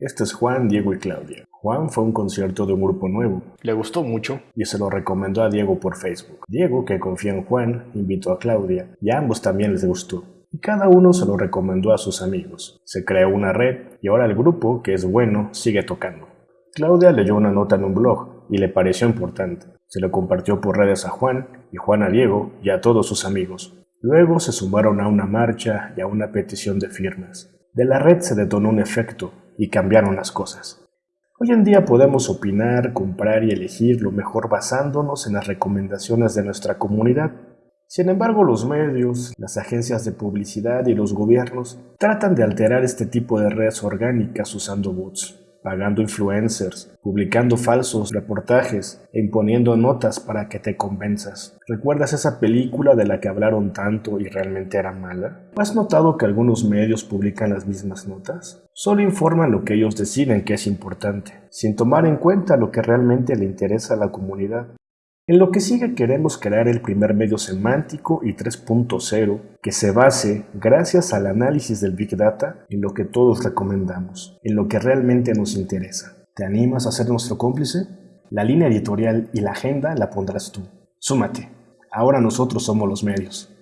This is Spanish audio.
Este es Juan, Diego y Claudia. Juan fue a un concierto de un grupo nuevo Le gustó mucho. y se lo recomendó a Diego por Facebook. Diego, que confía en Juan, invitó a Claudia y a ambos también les gustó. Y cada uno se lo recomendó a sus amigos. Se creó una red y ahora el grupo, que es bueno, sigue tocando. Claudia leyó una nota en un blog y le pareció importante. Se lo compartió por redes a Juan y Juan a Diego y a todos sus amigos. Luego se sumaron a una marcha y a una petición de firmas. De la red se detonó un efecto y cambiaron las cosas. Hoy en día podemos opinar, comprar y elegir lo mejor basándonos en las recomendaciones de nuestra comunidad. Sin embargo, los medios, las agencias de publicidad y los gobiernos tratan de alterar este tipo de redes orgánicas usando bots, pagando influencers, publicando falsos reportajes e imponiendo notas para que te convenzas. ¿Recuerdas esa película de la que hablaron tanto y realmente era mala? ¿O ¿Has notado que algunos medios publican las mismas notas? Solo informan lo que ellos deciden que es importante, sin tomar en cuenta lo que realmente le interesa a la comunidad. En lo que sigue queremos crear el primer medio semántico y 3.0 que se base, gracias al análisis del Big Data, en lo que todos recomendamos, en lo que realmente nos interesa. ¿Te animas a ser nuestro cómplice? La línea editorial y la agenda la pondrás tú. Súmate. Ahora nosotros somos los medios.